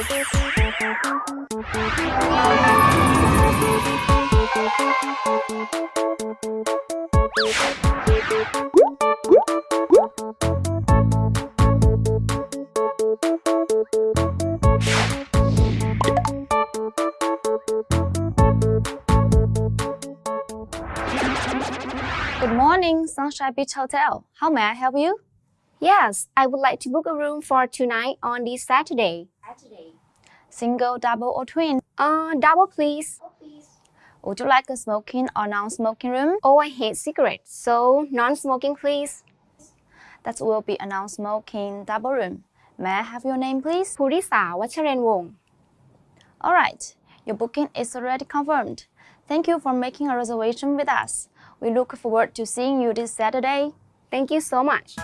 Good morning, Sunshine Beach Hotel. How may I help you? Yes, I would like to book a room for tonight on this Saturday. Single, double, or twin? Uh, double, please. Oh, please. Would you like a smoking or non-smoking room? Oh, I hate cigarettes, so non-smoking, please. That will be a non-smoking double room. May I have your name, please? Purisa Wacharan Wong. All right, your booking is already confirmed. Thank you for making a reservation with us. We look forward to seeing you this Saturday. Thank you so much.